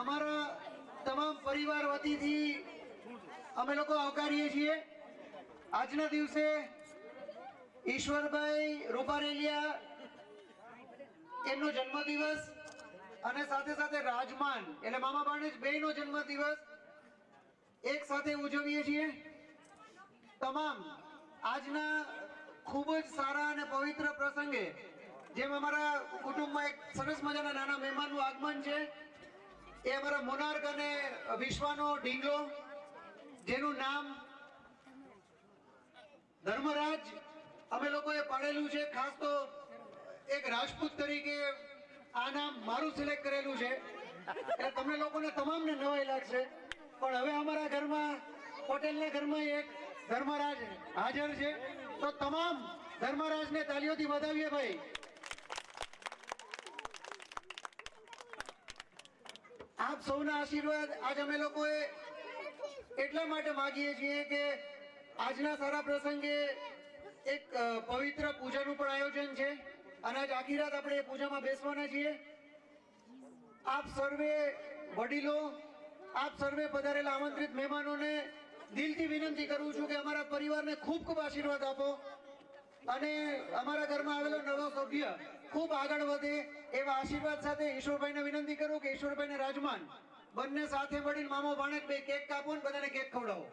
અમારા તમામ પરિવાર વતીથી અમે લોકો આવકારીએ છીએ. આજના દિવસે ઈશ્વરભાઈ રૂપારેલિયા એમનો જન્મદિવસ અને સાથે સાથે રાજમાન, એટલે મામા ભાણેજ બેયનો જન્મદિવસ એક સાથે ઉજવીએ છીએ. તમામ આજના ખૂબ જ સારા અને પવિત્ર પ્રસંગે જેમ અમારા કુટુંબમાં એક સરસ મજાના નાના મહેમાનનું આગમન છે એ અમારા મોનાર્ક અને વિશ્વનો ઢીંગલો, જેનું નામ ધર્મરાજ અમે લોકોએ પાડેલું છે, ખાસ તો એક રાજપૂત તરીકે આ નામ મારું સિલેક્ટ કરેલું છે. એટલે તમને લોકોને તમામને નવાઈ લાગશે. પણ હવે અમારા ઘરમાં હોટેલના ઘરમાં એક ધર્મરાજ હાજર છે. તો તમામ ધર્મરાજને તાલીઓથી વધાવીએ ભાઈ. આપ સૌના આશીર્વાદ આજ અમે લોકોએ એટલા માટે માગીએ છીએ કે આજના સારા પ્રસંગે એક પવિત્ર પૂજાનું પણ આયોજન છે અને આજ આખી રાત આપણે એ પૂજામાં બેસવાના છીએ. આપ સર્વે વડીલો, આપ સર્વે પધારેલા આમંત્રિત મહેમાનોને દિલથી વિનંતી કરું છું કે અમારા પરિવારને ખૂબ ખૂબ આશીર્વાદ આપો અને અમારા ઘરમાં આવેલો નવો સભ્ય ખૂબ આગળ વધે એવા આશીર્વાદ સાથે ઈશ્વરભાઈને વિનંતી કરું કે ઈશ્વરભાઈને રાજમાન, બંને સાથે મળીને મામો ભાણેજ બે કેક કાપો ને બધાને કેક ખવડાવો.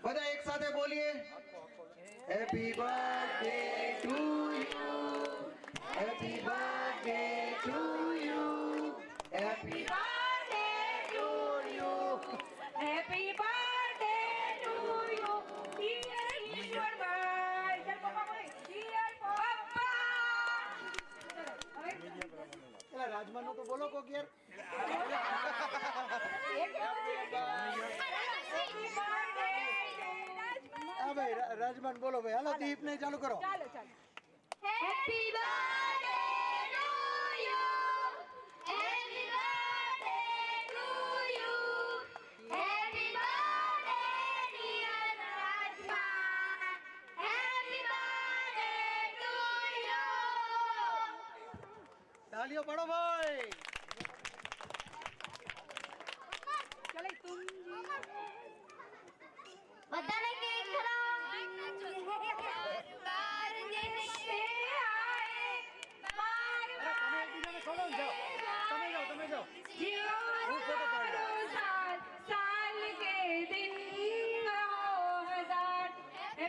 બધા એક સાથે બોલીએ. Happy birthday to you happy birthday to you happy ભાઈ રા- રાજમાન બોલો ભાઈ હાલો દીપ ને ચાલુ કરો ચાલો ચાલો Happy birthday to you. Happy birthday to you. Happy birthday dear Rajman. Happy birthday to you. તાલીઓ પાડો ભાઈ ચાલો તું બધાને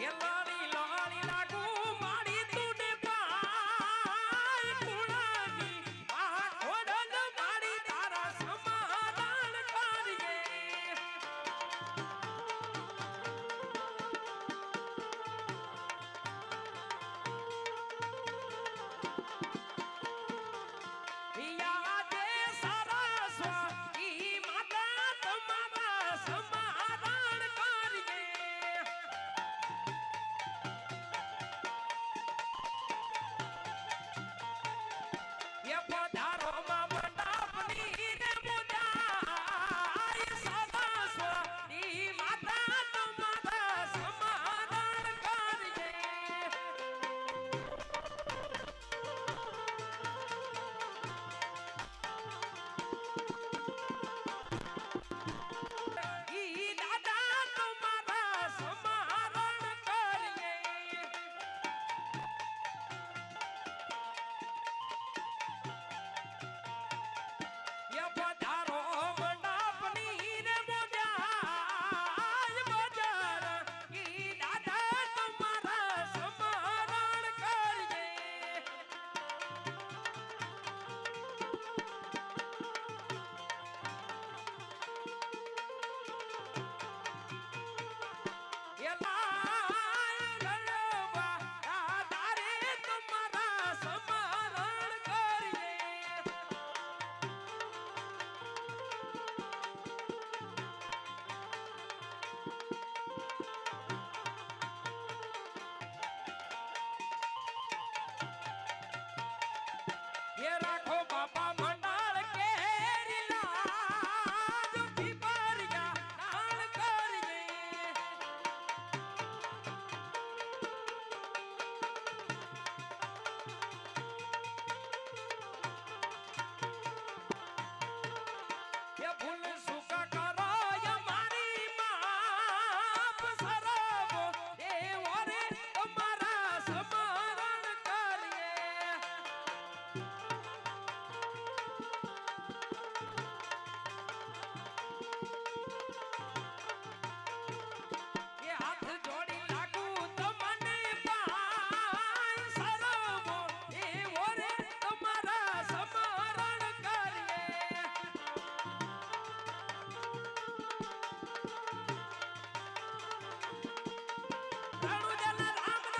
Hello.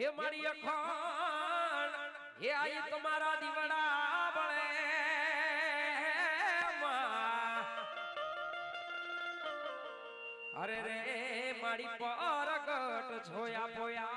હે મારી અખાણ હે આઈ તમારા દીવડા બળે અરે રે મારી પરગટ જોયા પોયા